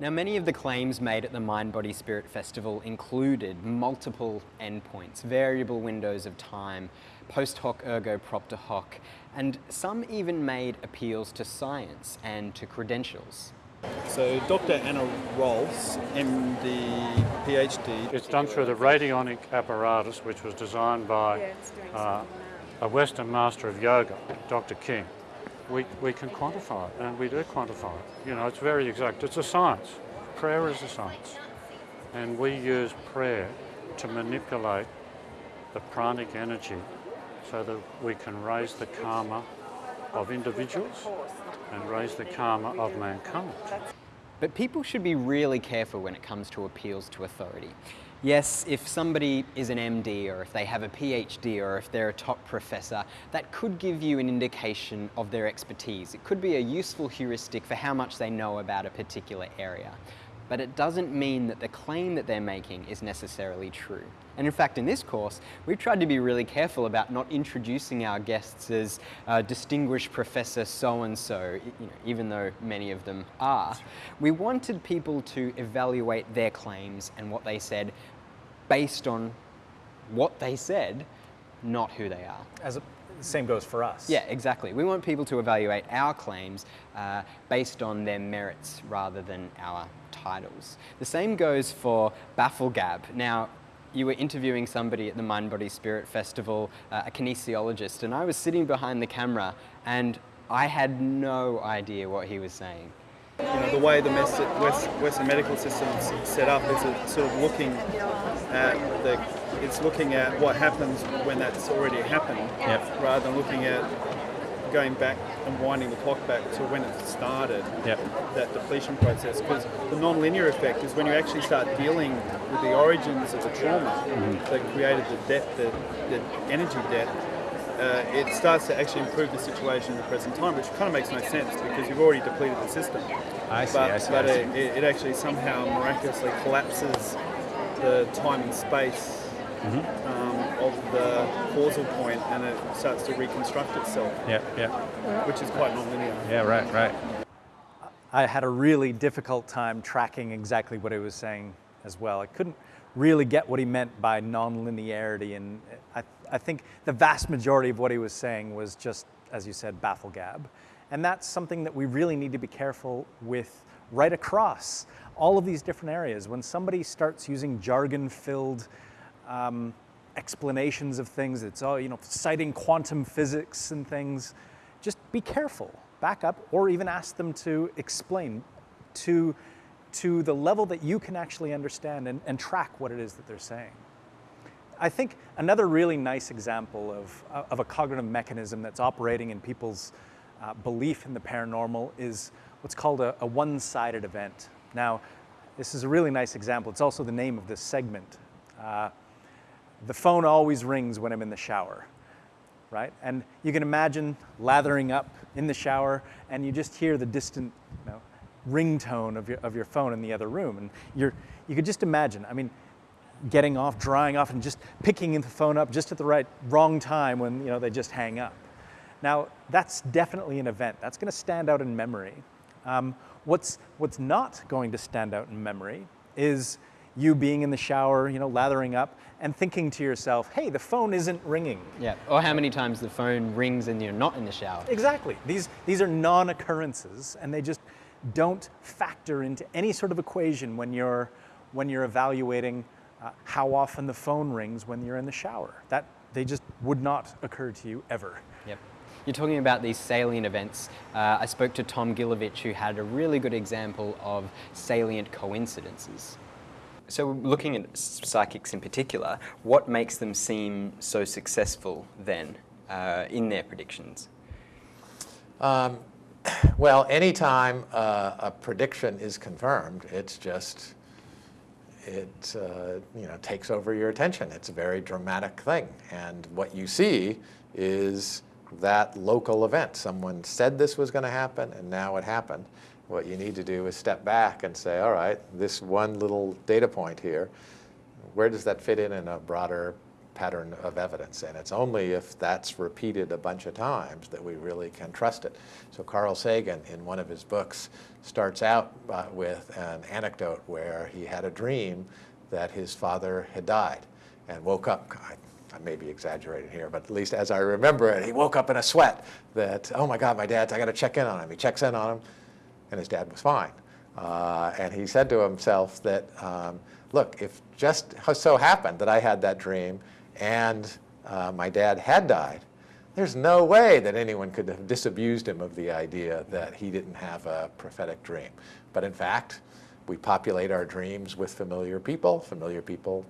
Now many of the claims made at the Mind Body Spirit Festival included multiple endpoints, variable windows of time, post hoc ergo propter hoc, and some even made appeals to science and to credentials. So Dr. Anna Rolfs, MD, PhD. It's done through the radionic apparatus, which was designed by uh, a Western master of yoga, Dr. King. We, we can quantify it, and we do quantify it. You know, it's very exact. It's a science. Prayer is a science. And we use prayer to manipulate the pranic energy so that we can raise the karma of individuals and raise the karma of mankind. But people should be really careful when it comes to appeals to authority. Yes, if somebody is an MD or if they have a PhD or if they're a top professor, that could give you an indication of their expertise. It could be a useful heuristic for how much they know about a particular area but it doesn't mean that the claim that they're making is necessarily true. And in fact, in this course, we've tried to be really careful about not introducing our guests as uh, distinguished professor so-and-so, you know, even though many of them are. We wanted people to evaluate their claims and what they said based on what they said, not who they are. As a, same goes for us. Yeah, exactly. We want people to evaluate our claims uh, based on their merits rather than our titles. The same goes for Bafflegab. Now, you were interviewing somebody at the Mind Body Spirit Festival, uh, a kinesiologist, and I was sitting behind the camera and I had no idea what he was saying. You know, the way the Western medical system is set up is sort of looking at the, it's looking at what happens when that's already happened, yep. rather than looking at going back and winding the clock back to when it started, yep. that depletion process. Because the non-linear effect is when you actually start dealing with the origins of the trauma mm-hmm. that created the debt, the, the energy debt, uh, it starts to actually improve the situation in the present time, which kind of makes no sense because you've already depleted the system. I see, but, I see. But I see. It, it, actually somehow miraculously collapses the time and space mm-hmm. um, of the causal point and it starts to reconstruct itself. Yeah, yeah. Which is quite nonlinear. Yeah, right, right. I had a really difficult time tracking exactly what he was saying as well. I couldn't really get what he meant by nonlinearity, and I, I think the vast majority of what he was saying was just, as you said, baffle gab. And that's something that we really need to be careful with right across all of these different areas. When somebody starts using jargon-filled um, explanations of things. It's all, you know, citing quantum physics and things. Just be careful, back up, or even ask them to explain to, to the level that you can actually understand and, and track what it is that they're saying. I think another really nice example of, of a cognitive mechanism that's operating in people's uh, belief in the paranormal is what's called a, a one-sided event. Now, this is a really nice example. It's also the name of this segment. Uh, the phone always rings when I'm in the shower, right? And you can imagine lathering up in the shower and you just hear the distant you know, ringtone of your, of your phone in the other room. And you're, you could just imagine, I mean, getting off, drying off, and just picking the phone up just at the right, wrong time when you know, they just hang up. Now, that's definitely an event. That's going to stand out in memory. Um, what's, what's not going to stand out in memory is you being in the shower, you know, lathering up, and thinking to yourself, hey, the phone isn't ringing. Yeah, or how many times the phone rings and you're not in the shower. Exactly. These, these are non-occurrences, and they just don't factor into any sort of equation when you're, when you're evaluating uh, how often the phone rings when you're in the shower. That, they just would not occur to you ever. Yep. You're talking about these salient events. Uh, I spoke to Tom Gilovich, who had a really good example of salient coincidences. So looking at psychics in particular, what makes them seem so successful then uh, in their predictions? Um, well, anytime uh, a prediction is confirmed, it's just, it uh, you know, takes over your attention. It's a very dramatic thing. And what you see is that local event. Someone said this was going to happen, and now it happened. What you need to do is step back and say, all right, this one little data point here, where does that fit in in a broader pattern of evidence. And it's only if that's repeated a bunch of times that we really can trust it. So Carl Sagan, in one of his books, starts out uh, with an anecdote where he had a dream that his father had died and woke up. I, I may be exaggerating here, but at least as I remember it, he woke up in a sweat that, oh my God, my dad's, I got to check in on him. He checks in on him, and his dad was fine. Uh, and he said to himself that, um, look, if just so happened that I had that dream and uh, my dad had died, there's no way that anyone could have disabused him of the idea that he didn't have a prophetic dream. But in fact, we populate our dreams with familiar people. Familiar people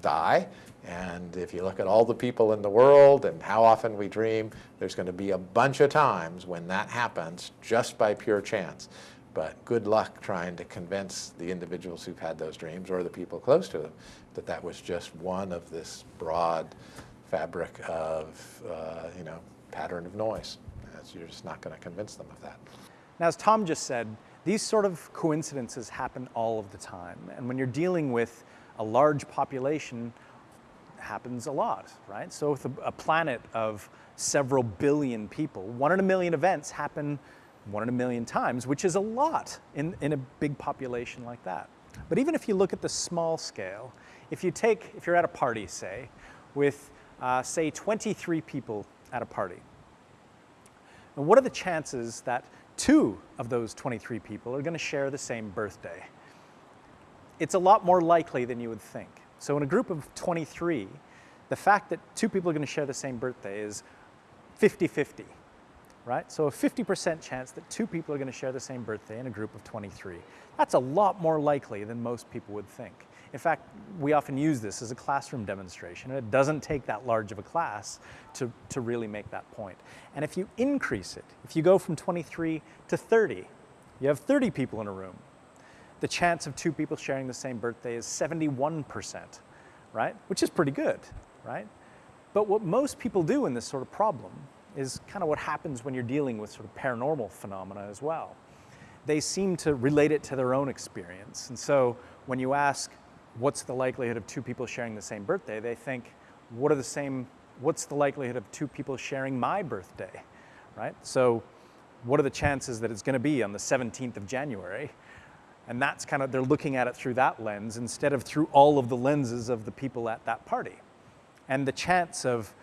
die. And if you look at all the people in the world and how often we dream, there's going to be a bunch of times when that happens just by pure chance. But good luck trying to convince the individuals who've had those dreams or the people close to them that that was just one of this broad fabric of, uh, you know, pattern of noise. You're just not going to convince them of that. Now, as Tom just said, these sort of coincidences happen all of the time. And when you're dealing with a large population, happens a lot, right? So with a, a planet of several billion people, one in a million events happen one in a million times, which is a lot in, in a big population like that. But even if you look at the small scale, if you take, if you're at a party, say, with, uh, say, 23 people at a party, and what are the chances that two of those 23 people are going to share the same birthday? It's a lot more likely than you would think. So in a group of 23, the fact that two people are going to share the same birthday is 50-50, right? So a 50% chance that two people are going to share the same birthday in a group of 23. That's a lot more likely than most people would think. In fact, we often use this as a classroom demonstration, it doesn't take that large of a class to, to really make that point. And if you increase it, if you go from 23 to 30, you have 30 people in a room, the chance of two people sharing the same birthday is 71%, right? Which is pretty good, right? But what most people do in this sort of problem is kind of what happens when you're dealing with sort of paranormal phenomena as well. They seem to relate it to their own experience. And so when you ask, what's the likelihood of two people sharing the same birthday, they think, what are the same, what's the likelihood of two people sharing my birthday, right? So what are the chances that it's gonna be on the 17th of January? And that's kind of, they're looking at it through that lens instead of through all of the lenses of the people at that party. And the chance of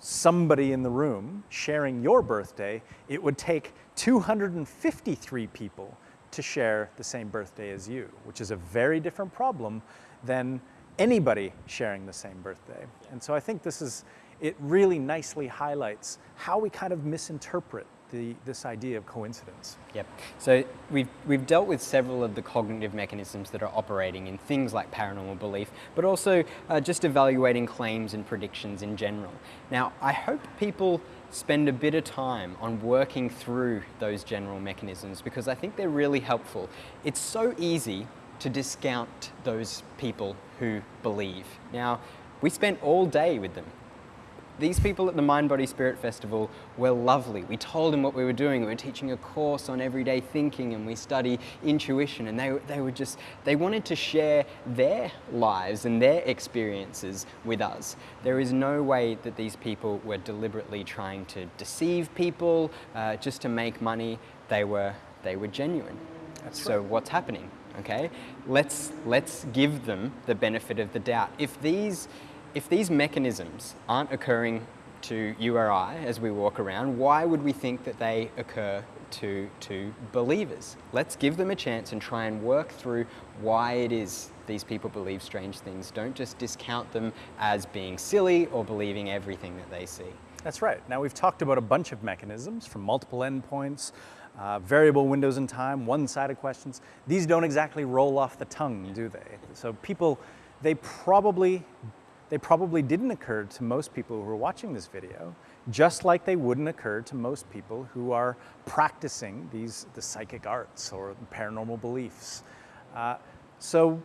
somebody in the room sharing your birthday, it would take 253 people to share the same birthday as you, which is a very different problem than anybody sharing the same birthday. And so I think this is, it really nicely highlights how we kind of misinterpret the, this idea of coincidence. Yep. So we've, we've dealt with several of the cognitive mechanisms that are operating in things like paranormal belief, but also uh, just evaluating claims and predictions in general. Now, I hope people spend a bit of time on working through those general mechanisms because I think they're really helpful. It's so easy to discount those people who believe. Now, we spent all day with them these people at the Mind Body Spirit Festival were lovely. We told them what we were doing. We were teaching a course on everyday thinking and we study intuition and they, they were just, they wanted to share their lives and their experiences with us. There is no way that these people were deliberately trying to deceive people uh, just to make money. They were, they were genuine. That's so right. what's happening? Okay, let's, let's give them the benefit of the doubt. If these, if these mechanisms aren't occurring to you or I as we walk around, why would we think that they occur to, to believers? Let's give them a chance and try and work through why it is these people believe strange things. Don't just discount them as being silly or believing everything that they see. That's right. Now we've talked about a bunch of mechanisms from multiple endpoints, uh, variable windows in time, one-sided questions. These don't exactly roll off the tongue, do they? So people, they probably they probably didn't occur to most people who are watching this video, just like they wouldn't occur to most people who are practicing these, the psychic arts or paranormal beliefs. Uh, so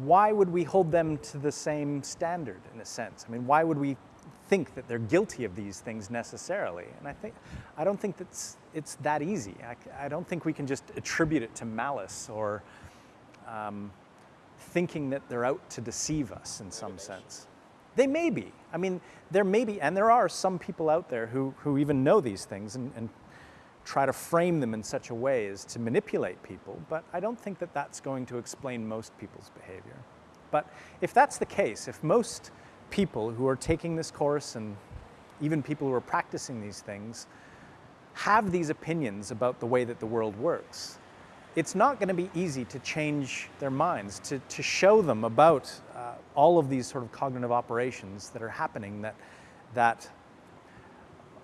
why would we hold them to the same standard in a sense? I mean, why would we think that they're guilty of these things necessarily? And I think, I don't think that's, it's that easy. I, I don't think we can just attribute it to malice or um, thinking that they're out to deceive us in some sense. They may be. I mean, there may be, and there are some people out there who, who even know these things and, and try to frame them in such a way as to manipulate people, but I don't think that that's going to explain most people's behavior. But if that's the case, if most people who are taking this course and even people who are practicing these things have these opinions about the way that the world works, it's not going to be easy to change their minds, to, to show them about uh, all of these sort of cognitive operations that are happening that, that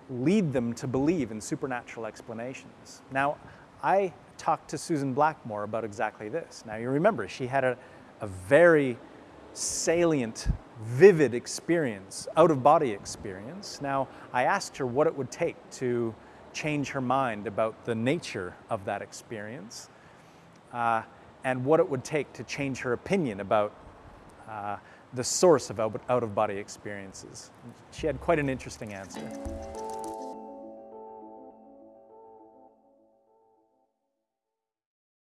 lead them to believe in supernatural explanations. Now, I talked to Susan Blackmore about exactly this. Now, you remember, she had a, a very salient, vivid experience, out of body experience. Now, I asked her what it would take to change her mind about the nature of that experience uh, and what it would take to change her opinion about uh, the source of out of body experiences. She had quite an interesting answer.